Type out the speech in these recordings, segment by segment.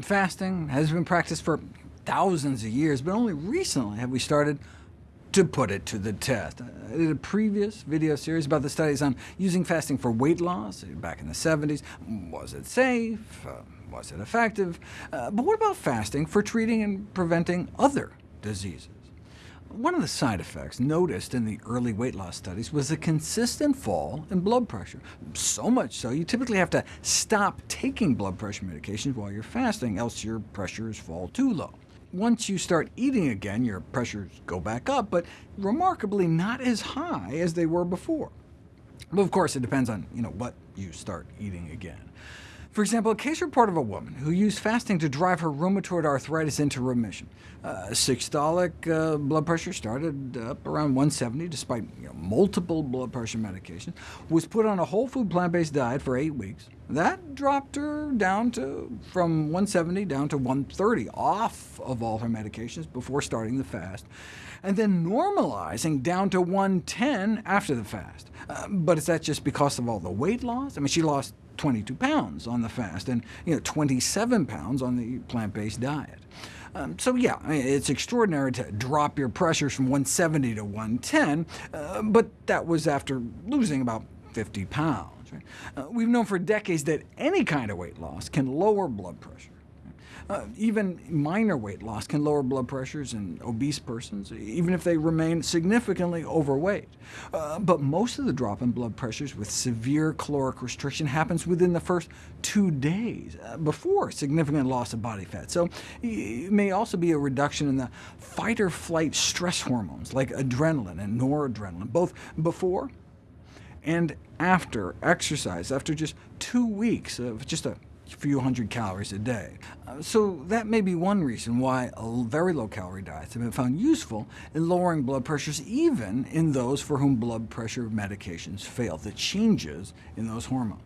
Fasting has been practiced for thousands of years, but only recently have we started to put it to the test. I did a previous video series about the studies on using fasting for weight loss back in the 70s. Was it safe? Uh, was it effective? Uh, but what about fasting for treating and preventing other diseases? One of the side effects noticed in the early weight loss studies was a consistent fall in blood pressure, so much so you typically have to stop taking blood pressure medications while you're fasting, else your pressures fall too low. Once you start eating again, your pressures go back up, but remarkably not as high as they were before. But of course, it depends on you know, what you start eating again. For example, a case report of a woman who used fasting to drive her rheumatoid arthritis into remission. Uh, systolic uh, blood pressure started up around 170, despite you know, multiple blood pressure medications, was put on a whole food plant-based diet for eight weeks. That dropped her down to from 170 down to 130, off of all her medications before starting the fast, and then normalizing down to 110 after the fast. Uh, but is that just because of all the weight loss? I mean, she lost 22 pounds on the fast, and you know, 27 pounds on the plant-based diet. Um, so yeah, it's extraordinary to drop your pressures from 170 to 110, uh, but that was after losing about 50 pounds. Right? Uh, we've known for decades that any kind of weight loss can lower blood pressure. Uh, even minor weight loss can lower blood pressures in obese persons, even if they remain significantly overweight. Uh, but most of the drop in blood pressures with severe caloric restriction happens within the first two days, uh, before significant loss of body fat. So it may also be a reduction in the fight-or-flight stress hormones, like adrenaline and noradrenaline, both before and after exercise, after just two weeks of just a few hundred calories a day. Uh, so that may be one reason why very low-calorie diets have been found useful in lowering blood pressures, even in those for whom blood pressure medications fail, the changes in those hormones.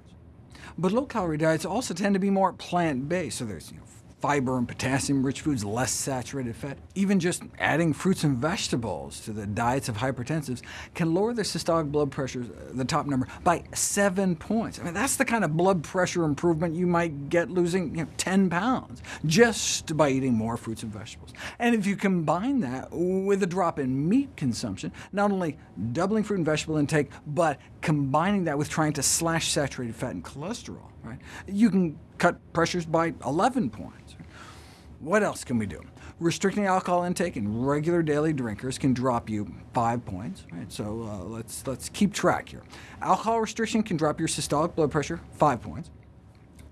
But low-calorie diets also tend to be more plant-based, so there's you know, fiber and potassium-rich foods, less saturated fat. Even just adding fruits and vegetables to the diets of hypertensives can lower their systolic blood pressure, uh, the top number, by 7 points. I mean, that's the kind of blood pressure improvement you might get losing you know, 10 pounds, just by eating more fruits and vegetables. And if you combine that with a drop in meat consumption, not only doubling fruit and vegetable intake, but combining that with trying to slash saturated fat and cholesterol, right, you can cut pressures by 11 points. What else can we do? Restricting alcohol intake in regular daily drinkers can drop you 5 points. Right? So uh, let's, let's keep track here. Alcohol restriction can drop your systolic blood pressure 5 points.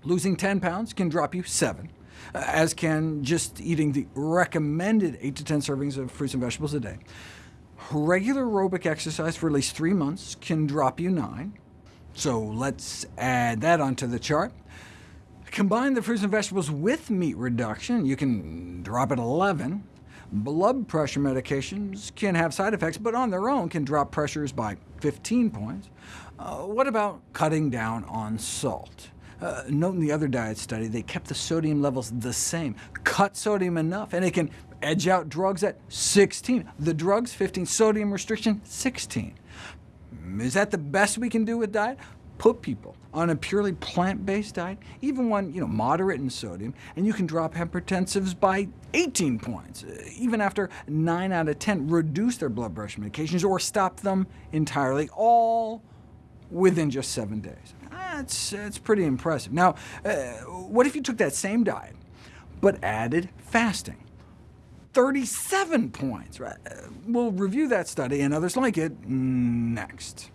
Losing 10 pounds can drop you 7, uh, as can just eating the recommended 8 to 10 servings of fruits and vegetables a day. Regular aerobic exercise for at least 3 months can drop you 9. So let's add that onto the chart. Combine the fruits and vegetables with meat reduction, you can drop it 11. Blood pressure medications can have side effects, but on their own can drop pressures by 15 points. Uh, what about cutting down on salt? Uh, note in the other diet study, they kept the sodium levels the same. Cut sodium enough, and it can edge out drugs at 16. The drugs, 15. Sodium restriction, 16. Is that the best we can do with diet? Put people on a purely plant-based diet, even one you know, moderate in sodium, and you can drop hypertensives by 18 points, uh, even after 9 out of 10 reduce their blood pressure medications or stop them entirely, all within just 7 days. That's, that's pretty impressive. Now, uh, what if you took that same diet, but added fasting? 37 points. Right? Uh, we'll review that study and others like it next.